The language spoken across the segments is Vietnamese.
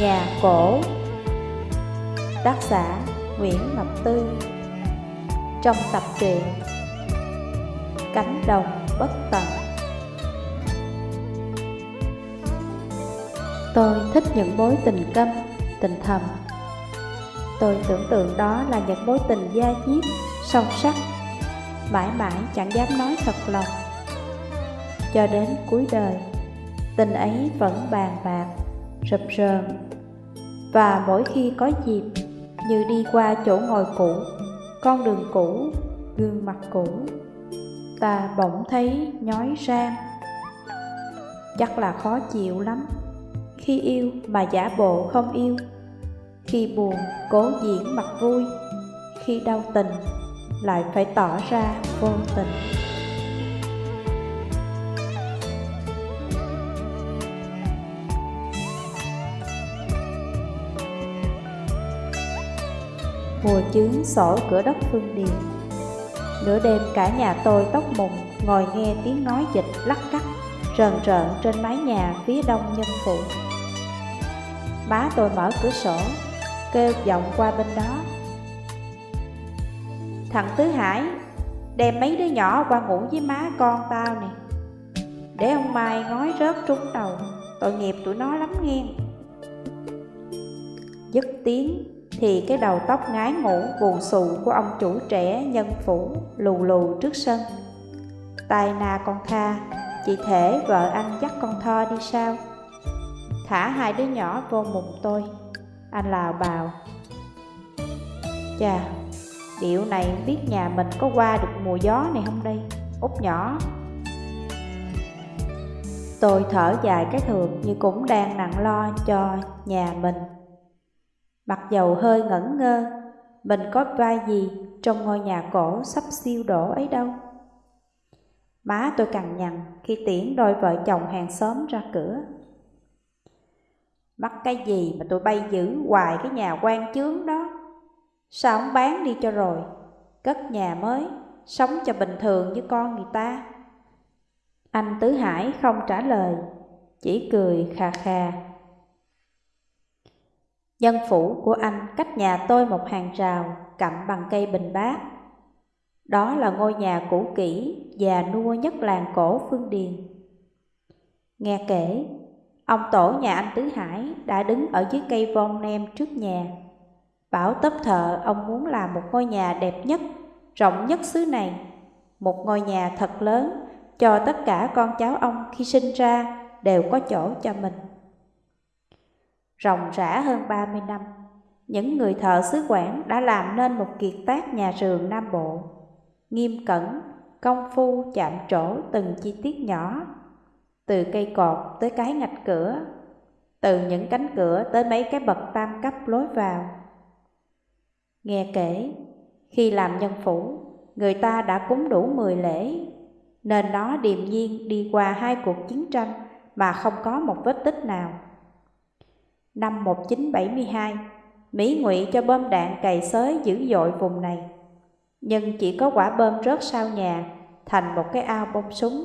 Nhà cổ. Tác giả Nguyễn Ngọc Tư. Trong tập truyện Cánh đồng bất tận. Tôi thích những mối tình câm, tình thầm. Tôi tưởng tượng đó là những mối tình gia diết, sâu sắc Mãi mãi chẳng dám nói thật lòng. Cho đến cuối đời Tình ấy vẫn bàn bạc, rập rờn và mỗi khi có dịp Như đi qua chỗ ngồi cũ Con đường cũ, gương mặt cũ Ta bỗng thấy nhói rang Chắc là khó chịu lắm Khi yêu mà giả bộ không yêu Khi buồn cố diễn mặt vui Khi đau tình lại phải tỏ ra vô tình. Mùa chướng sổ cửa đất phương điền Nửa đêm cả nhà tôi tóc mùng, Ngồi nghe tiếng nói dịch lắc cắt, Rờn rợn trên mái nhà phía đông nhân phụ Má tôi mở cửa sổ, Kêu vọng qua bên đó. Thằng Tứ Hải, Đem mấy đứa nhỏ qua ngủ với má con tao nè. Để ông Mai ngói rớt trúng đầu, Tội nghiệp tụi nó lắm nghe. Dứt tiếng thì cái đầu tóc ngái ngủ buồn xù của ông chủ trẻ nhân phủ lù lù trước sân. Tài na con tha, chị thể vợ anh dắt con tho đi sao? Thả hai đứa nhỏ vô mùng tôi, anh lào bào. Chà, điệu này biết nhà mình có qua được mùa gió này không đây, út nhỏ. Tôi thở dài cái thường như cũng đang nặng lo cho nhà mình. Mặc dầu hơi ngẩn ngơ, mình có vai gì trong ngôi nhà cổ sắp siêu đổ ấy đâu. Má tôi cằn nhằn khi tiễn đôi vợ chồng hàng xóm ra cửa. Mắc cái gì mà tôi bay giữ hoài cái nhà quan chướng đó. Sao không bán đi cho rồi, cất nhà mới, sống cho bình thường như con người ta. Anh Tứ Hải không trả lời, chỉ cười khà khà. Nhân phủ của anh cách nhà tôi một hàng rào cặm bằng cây bình bát. Đó là ngôi nhà cũ kỹ, già nua nhất làng cổ Phương Điền. Nghe kể, ông tổ nhà anh Tứ Hải đã đứng ở dưới cây von nem trước nhà. Bảo tấp thợ ông muốn làm một ngôi nhà đẹp nhất, rộng nhất xứ này. Một ngôi nhà thật lớn cho tất cả con cháu ông khi sinh ra đều có chỗ cho mình rộng rã hơn 30 năm, những người thợ xứ Quảng đã làm nên một kiệt tác nhà rường Nam Bộ. Nghiêm cẩn, công phu chạm trổ từng chi tiết nhỏ, từ cây cột tới cái ngạch cửa, từ những cánh cửa tới mấy cái bậc tam cấp lối vào. Nghe kể, khi làm nhân phủ, người ta đã cúng đủ 10 lễ, nên nó điềm nhiên đi qua hai cuộc chiến tranh mà không có một vết tích nào. Năm 1972, Mỹ ngụy cho bom đạn cày xới dữ dội vùng này. Nhưng chỉ có quả bom rớt sau nhà, thành một cái ao bông súng.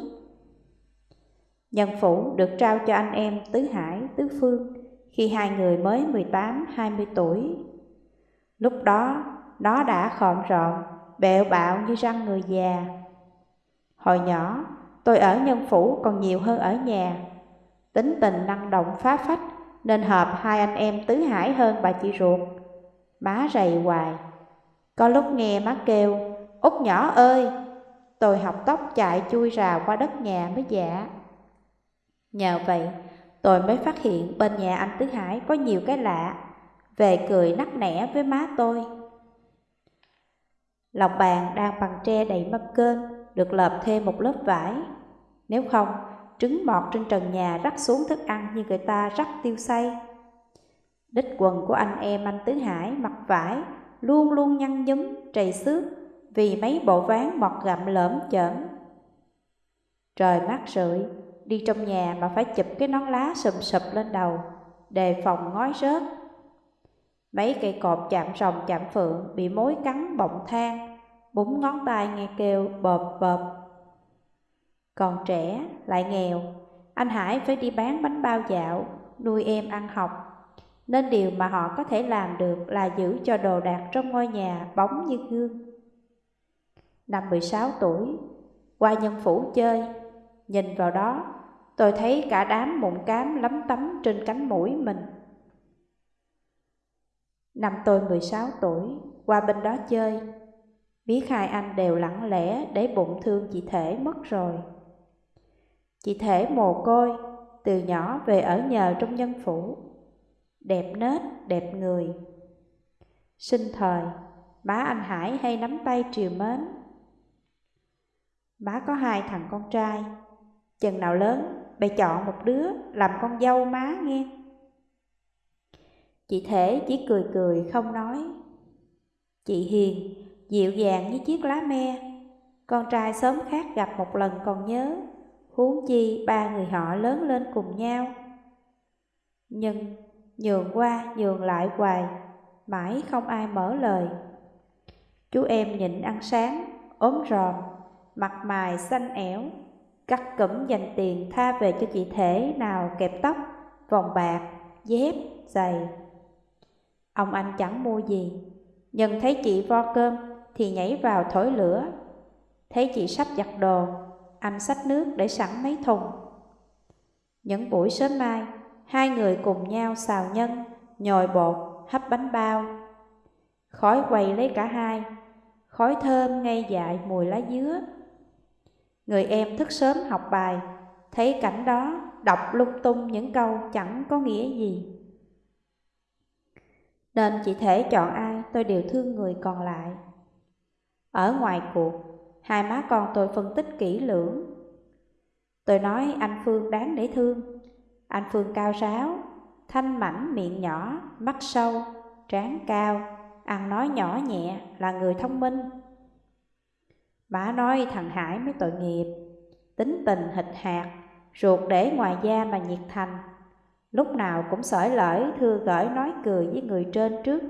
Nhân phủ được trao cho anh em Tứ Hải, Tứ Phương khi hai người mới 18-20 tuổi. Lúc đó, nó đã khọn rọn, bẹo bạo như răng người già. Hồi nhỏ, tôi ở nhân phủ còn nhiều hơn ở nhà. Tính tình năng động phá phách, nên hợp hai anh em tứ hải hơn bà chị ruột. Má rầy hoài. Có lúc nghe má kêu, út nhỏ ơi, tôi học tóc chạy chui rào qua đất nhà mới giả Nhờ vậy, tôi mới phát hiện bên nhà anh Tứ Hải có nhiều cái lạ, về cười nắc nẻ với má tôi. Lòng bàn đang bằng tre đầy mâm cơm, được lợp thêm một lớp vải. Nếu không, trứng mọt trên trần nhà rắc xuống thức ăn như người ta rắc tiêu xay. Đích quần của anh em anh Tứ Hải mặc vải luôn luôn nhăn nhúm, trầy xước vì mấy bộ ván mọt gặm lởm chởm. Trời mát rượi, đi trong nhà mà phải chụp cái nón lá sùm sụp lên đầu, đề phòng ngói rớt. Mấy cây cột chạm rồng chạm phượng bị mối cắn bọng than, búng ngón tay nghe kêu bợp bợp còn trẻ, lại nghèo, anh Hải phải đi bán bánh bao dạo, nuôi em ăn học. Nên điều mà họ có thể làm được là giữ cho đồ đạc trong ngôi nhà bóng như gương. Năm 16 tuổi, qua nhân phủ chơi, nhìn vào đó, tôi thấy cả đám mụn cám lấm tấm trên cánh mũi mình. Năm tôi 16 tuổi, qua bên đó chơi, biết hai anh đều lặng lẽ để bụng thương chị Thể mất rồi. Chị Thể mồ côi, từ nhỏ về ở nhờ trong nhân phủ. Đẹp nết, đẹp người. Sinh thời, bá anh Hải hay nắm tay triều mến. má có hai thằng con trai, chừng nào lớn, bè chọn một đứa làm con dâu má nghe. Chị Thể chỉ cười cười không nói. Chị Hiền, dịu dàng như chiếc lá me, con trai sớm khác gặp một lần còn nhớ huống chi ba người họ lớn lên cùng nhau. Nhưng nhường qua nhường lại hoài, mãi không ai mở lời. Chú em nhịn ăn sáng, ốm ròm, mặt mày xanh ẻo, cắt cẩm dành tiền tha về cho chị thể nào kẹp tóc, vòng bạc, dép, giày. Ông anh chẳng mua gì, nhưng thấy chị vo cơm thì nhảy vào thổi lửa. Thấy chị sắp giặt đồ anh xách nước để sẵn mấy thùng. Những buổi sớm mai, hai người cùng nhau xào nhân, nhồi bột, hấp bánh bao. Khói quay lấy cả hai, khói thơm ngay dại mùi lá dứa. Người em thức sớm học bài, thấy cảnh đó đọc lung tung những câu chẳng có nghĩa gì. Nên chỉ thể chọn ai tôi đều thương người còn lại. Ở ngoài cuộc, Hai má con tôi phân tích kỹ lưỡng. Tôi nói anh Phương đáng để thương. Anh Phương cao ráo, thanh mảnh miệng nhỏ, mắt sâu, trán cao, ăn nói nhỏ nhẹ, là người thông minh. Má nói thằng Hải mới tội nghiệp, tính tình hịch hạt, ruột để ngoài da mà nhiệt thành. Lúc nào cũng sỏi lởi thưa gửi nói cười với người trên trước.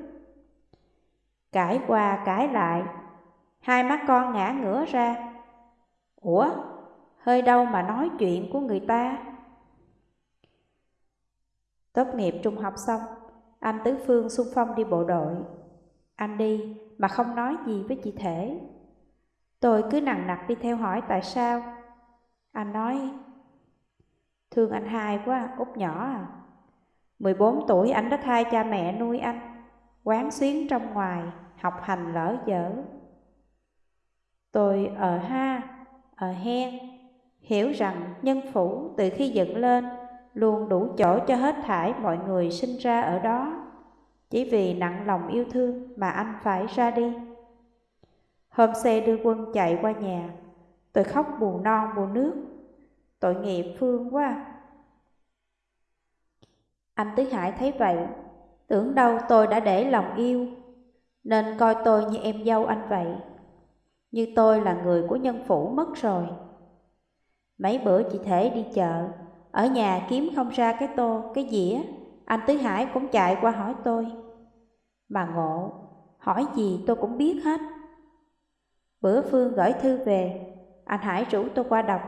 Cãi qua cãi lại, Hai mắt con ngã ngửa ra. Ủa, hơi đâu mà nói chuyện của người ta? Tốt nghiệp trung học xong, anh Tứ Phương xung phong đi bộ đội. Anh đi mà không nói gì với chị Thể. Tôi cứ nặng nặc đi theo hỏi tại sao. Anh nói, thương anh hai quá, út nhỏ à. 14 tuổi anh đã thay cha mẹ nuôi anh, quán xuyến trong ngoài, học hành lỡ dở. Tôi ở ha, ở hen, hiểu rằng nhân phủ từ khi dựng lên luôn đủ chỗ cho hết thải mọi người sinh ra ở đó. Chỉ vì nặng lòng yêu thương mà anh phải ra đi. Hôm xe đưa quân chạy qua nhà, tôi khóc buồn non buồn nước. Tội nghiệp Phương quá. Anh Tứ Hải thấy vậy, tưởng đâu tôi đã để lòng yêu, nên coi tôi như em dâu anh vậy như tôi là người của nhân phủ mất rồi. Mấy bữa chị Thể đi chợ, ở nhà kiếm không ra cái tô, cái dĩa, anh Tứ Hải cũng chạy qua hỏi tôi. Bà ngộ, hỏi gì tôi cũng biết hết. Bữa Phương gửi thư về, anh Hải rủ tôi qua đọc.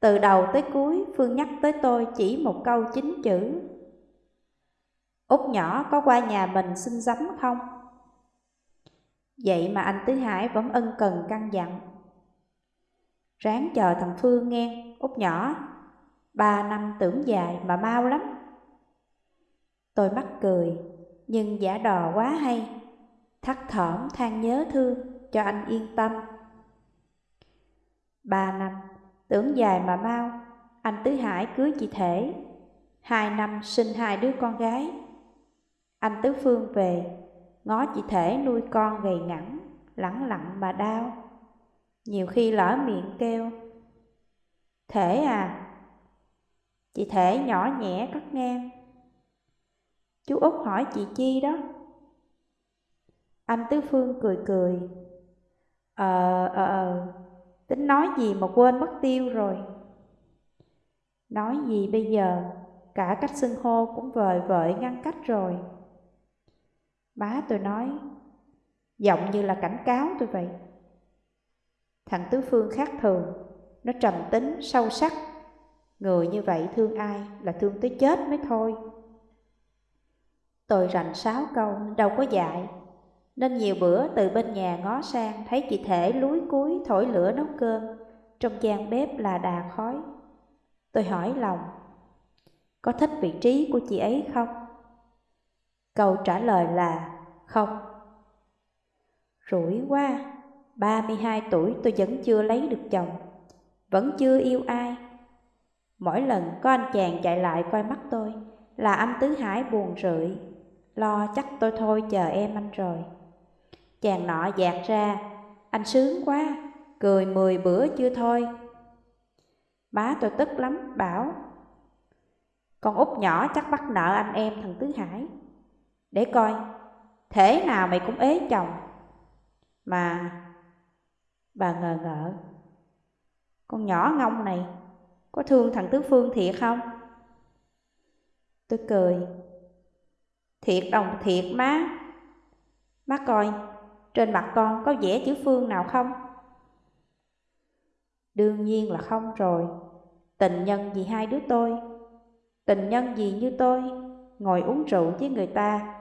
Từ đầu tới cuối, Phương nhắc tới tôi chỉ một câu chính chữ. Út nhỏ có qua nhà mình xin giấm không? Vậy mà anh Tứ Hải vẫn ân cần căn dặn. Ráng chờ thằng Phương nghe, út nhỏ, ba năm tưởng dài mà mau lắm. Tôi mắc cười, nhưng giả đò quá hay, thắt thỏm than nhớ thương cho anh yên tâm. Ba năm, tưởng dài mà mau, anh Tứ Hải cưới chị Thể, hai năm sinh hai đứa con gái. Anh Tứ Phương về, ngó chỉ thể nuôi con gầy ngẳng, lẳng lặng mà đau. Nhiều khi lỡ miệng kêu, Thể à, chị thể nhỏ nhẹ cắt ngang. Chú Út hỏi chị Chi đó. Anh Tứ Phương cười cười. Ờ, ờ, ờ, tính nói gì mà quên mất tiêu rồi. Nói gì bây giờ, cả cách xưng hô cũng vời vợi ngăn cách rồi. Bá tôi nói, giọng như là cảnh cáo tôi vậy. Thằng Tứ Phương khác thường, nó trầm tính, sâu sắc. Người như vậy thương ai là thương tới chết mới thôi. Tôi rành sáu câu đâu có dạy Nên nhiều bữa từ bên nhà ngó sang Thấy chị Thể lúi cuối thổi lửa nấu cơm Trong gian bếp là đà khói Tôi hỏi lòng Có thích vị trí của chị ấy không? Câu trả lời là không. Rủi quá 32 tuổi tôi vẫn chưa lấy được chồng, Vẫn chưa yêu ai. Mỗi lần có anh chàng chạy lại coi mắt tôi Là anh Tứ Hải buồn rười, Lo chắc tôi thôi chờ em anh rồi. Chàng nọ dạt ra, Anh sướng quá, Cười mười bữa chưa thôi. Má tôi tức lắm, bảo, Con út nhỏ chắc bắt nợ anh em thằng Tứ Hải. Để coi, Thế nào mày cũng ế chồng. Mà, Bà ngờ ngợ, Con nhỏ ngông này Có thương thằng Tứ Phương thiệt không? Tôi cười, Thiệt đồng thiệt má. Má coi, Trên mặt con có vẽ chữ Phương nào không? Đương nhiên là không rồi. Tình nhân gì hai đứa tôi? Tình nhân gì như tôi? Ngồi uống rượu với người ta,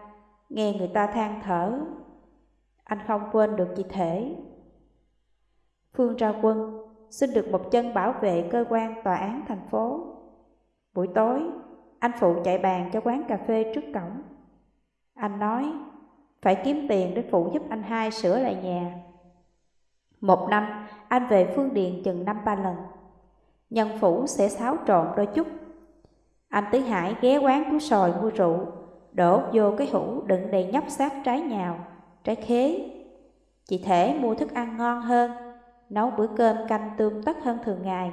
Nghe người ta than thở. Anh không quên được chị Thể. Phương ra quân Xin được một chân bảo vệ cơ quan tòa án thành phố. Buổi tối, Anh phụ chạy bàn cho quán cà phê trước cổng. Anh nói, Phải kiếm tiền để phụ giúp anh hai sửa lại nhà. Một năm, Anh về Phương Điện chừng năm ba lần. Nhân phủ sẽ xáo trộn đôi chút. Anh Tứ Hải ghé quán của sòi mua rượu. Đổ vô cái hũ đựng đầy nhóc xác trái nhào, trái khế. Chị thể mua thức ăn ngon hơn Nấu bữa cơm canh tươm tất hơn thường ngày.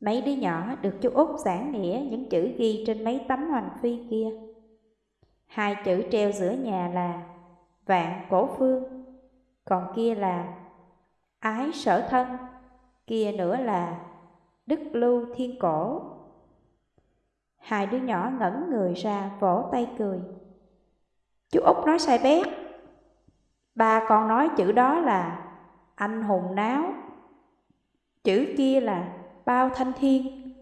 Mấy đứa nhỏ được chú Út giảng nghĩa những chữ ghi trên mấy tấm hoành phi kia. Hai chữ treo giữa nhà là Vạn cổ phương Còn kia là Ái sở thân Kia nữa là Đức Lưu Thiên Cổ. Hai đứa nhỏ ngẩn người ra vỗ tay cười. Chú Út nói sai bét. Ba con nói chữ đó là anh hùng náo. Chữ kia là bao thanh thiên.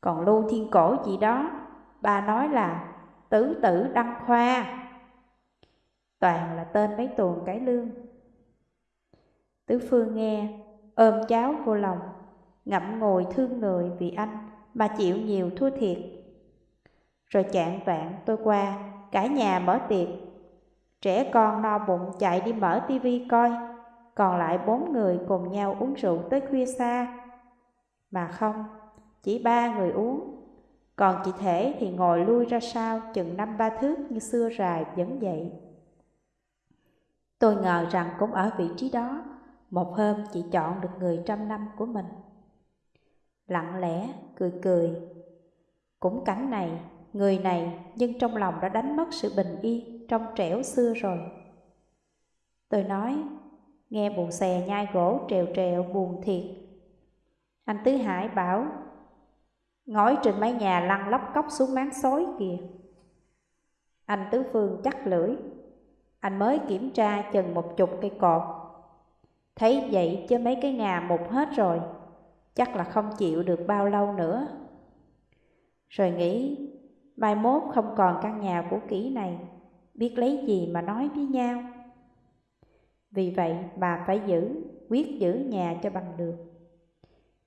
Còn Lưu Thiên Cổ gì đó, ba nói là tứ tử đăng khoa. Toàn là tên mấy tuồng cải lương. Tứ Phương nghe, ôm cháu vô lòng ngậm ngồi thương người vì anh mà chịu nhiều thua thiệt. Rồi chạng vạn tôi qua, cả nhà mở tiệc. Trẻ con no bụng chạy đi mở tivi coi, còn lại bốn người cùng nhau uống rượu tới khuya xa. Mà không, chỉ ba người uống, còn chị Thể thì ngồi lui ra sau chừng năm ba thước như xưa rài vẫn vậy. Tôi ngờ rằng cũng ở vị trí đó, một hôm chị chọn được người trăm năm của mình lặng lẽ, cười cười. Cũng cảnh này, người này nhưng trong lòng đã đánh mất sự bình yên trong trẻo xưa rồi. Tôi nói, nghe bù xè nhai gỗ trèo trèo buồn thiệt. Anh Tứ Hải bảo, ngói trên mái nhà lăn lóc cốc xuống máng xối kìa. Anh Tứ Phương chắc lưỡi, anh mới kiểm tra chừng một chục cây cột. Thấy vậy chứ mấy cái ngà mục hết rồi chắc là không chịu được bao lâu nữa. Rồi nghĩ, mai mốt không còn căn nhà của kỹ này, biết lấy gì mà nói với nhau. Vì vậy bà phải giữ, quyết giữ nhà cho bằng được.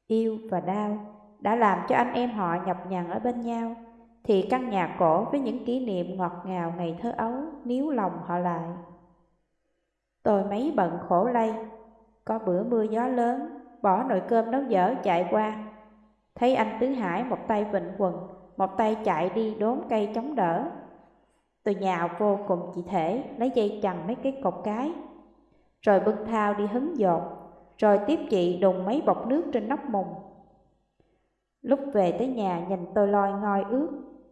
Yêu và đau đã làm cho anh em họ nhập nhằn ở bên nhau, thì căn nhà cổ với những kỷ niệm ngọt ngào ngày thơ ấu níu lòng họ lại. Tôi mấy bận khổ lây, có bữa mưa gió lớn bỏ nồi cơm nấu dở chạy qua. Thấy anh Tứ Hải một tay vịnh quần, một tay chạy đi đốn cây chống đỡ. Tôi nhào vô cùng chị thể, lấy dây chằng mấy cái cột cái. Rồi bưng thao đi hứng dột, rồi tiếp chị đùng mấy bọc nước trên nóc mùng. Lúc về tới nhà nhìn tôi loi ngoi ướt,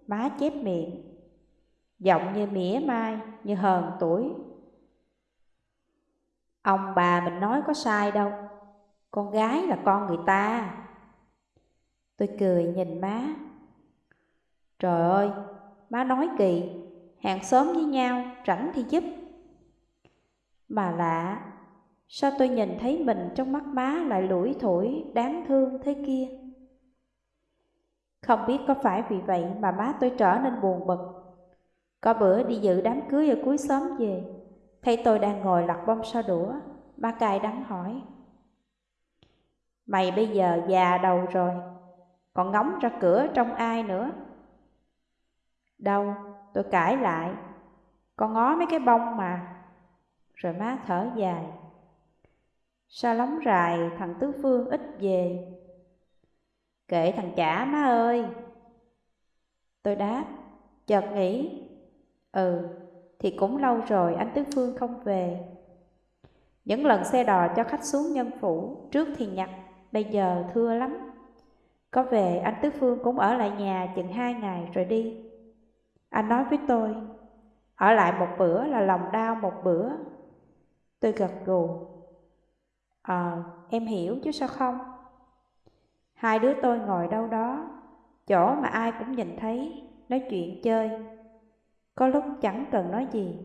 má chép miệng. Giọng như mỉa mai, như hờn tuổi. Ông bà mình nói có sai đâu, con gái là con người ta. Tôi cười nhìn má. Trời ơi, má nói kỳ, hàng xóm với nhau, rảnh thì giúp. Mà lạ, sao tôi nhìn thấy mình trong mắt má lại lủi thủi, đáng thương thế kia? Không biết có phải vì vậy mà má tôi trở nên buồn bực. Có bữa đi dự đám cưới ở cuối xóm về, thấy tôi đang ngồi lặt bông sao đũa, má cài đắng hỏi. Mày bây giờ già đầu rồi, còn ngóng ra cửa trong ai nữa? Đâu, tôi cãi lại, con ngó mấy cái bông mà. Rồi má thở dài. Sao lóng rài thằng Tứ Phương ít về? Kệ thằng chả má ơi. Tôi đáp, chợt nghĩ, ừ, thì cũng lâu rồi anh Tứ Phương không về. Những lần xe đò cho khách xuống nhân phủ, trước thì nhặt, bây giờ thưa lắm. Có về anh Tứ Phương cũng ở lại nhà chừng hai ngày rồi đi. Anh nói với tôi, ở lại một bữa là lòng đau một bữa. Tôi gật gù. Ờ, em hiểu chứ sao không? Hai đứa tôi ngồi đâu đó, chỗ mà ai cũng nhìn thấy, nói chuyện chơi. Có lúc chẳng cần nói gì.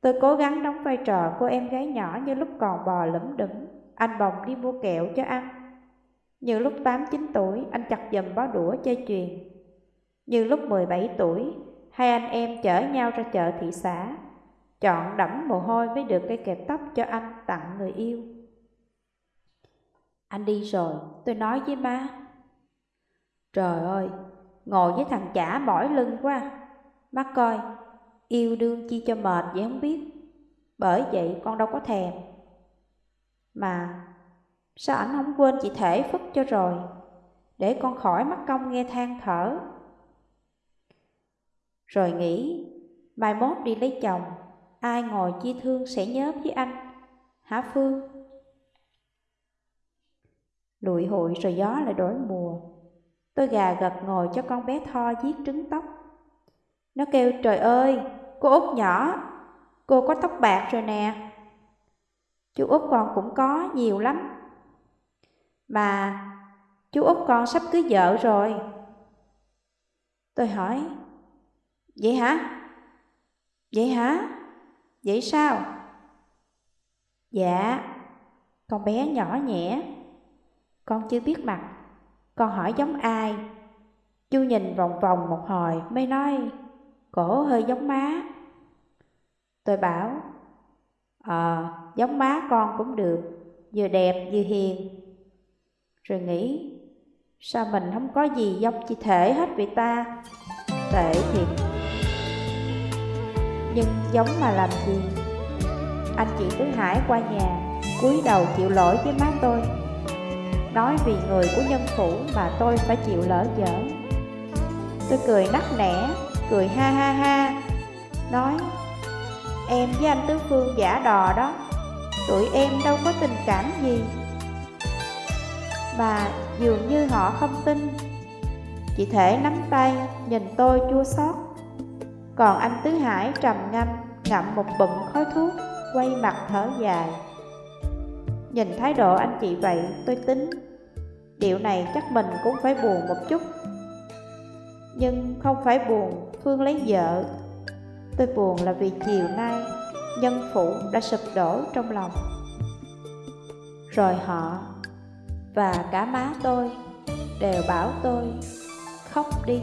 Tôi cố gắng đóng vai trò cô em gái nhỏ như lúc còn bò lẫm đẫm, anh bồng đi mua kẹo cho ăn. Như lúc 8-9 tuổi, anh chặt dầm bó đũa chơi chuyền. Như lúc 17 tuổi, hai anh em chở nhau ra chợ thị xã, chọn đẫm mồ hôi mới được cây kẹp tóc cho anh tặng người yêu. Anh đi rồi, tôi nói với má. Trời ơi, ngồi với thằng chả mỏi lưng quá. Má coi, yêu đương chi cho mệt vậy không biết. Bởi vậy con đâu có thèm. Mà sao ảnh không quên chị thể phức cho rồi, để con khỏi mắc công nghe than thở. Rồi nghĩ, mai mốt đi lấy chồng, ai ngồi chi thương sẽ nhớ với anh, hả Phương? Lụi hụi rồi gió lại đổi mùa. Tôi gà gật ngồi cho con bé Tho giết trứng tóc. Nó kêu trời ơi, cô út nhỏ, cô có tóc bạc rồi nè. Chú út con cũng có nhiều lắm. Mà chú út con sắp cưới vợ rồi. Tôi hỏi, vậy hả? Vậy hả? Vậy sao? Dạ, con bé nhỏ nhẹ. Con chưa biết mặt, con hỏi giống ai? Chú nhìn vòng vòng một hồi mới nói, cổ hơi giống má. Tôi bảo, Ờ, giống má con cũng được, vừa đẹp vừa hiền. Rồi nghĩ, sao mình không có gì giống chị thể hết vậy ta? Tệ thiệt. Nhưng giống mà làm gì? Anh chị Tứ Hải qua nhà, cúi đầu chịu lỗi với má tôi. Nói vì người của nhân phủ mà tôi phải chịu lỡ dở. Tôi cười nắc nẻ, cười ha ha ha. Nói Em với anh Tứ Phương giả đò đó Tụi em đâu có tình cảm gì. Mà dường như họ không tin. Chị thể nắm tay nhìn tôi chua xót. Còn anh Tứ Hải trầm ngâm, ngậm một bụng khói thuốc, Quay mặt thở dài. Nhìn thái độ anh chị vậy, tôi tính Điệu này chắc mình cũng phải buồn một chút. Nhưng không phải buồn, Phương lấy vợ. Tôi buồn là vì chiều nay, Nhân phụ đã sụp đổ trong lòng. Rồi họ Và cả má tôi Đều bảo tôi, Khóc đi.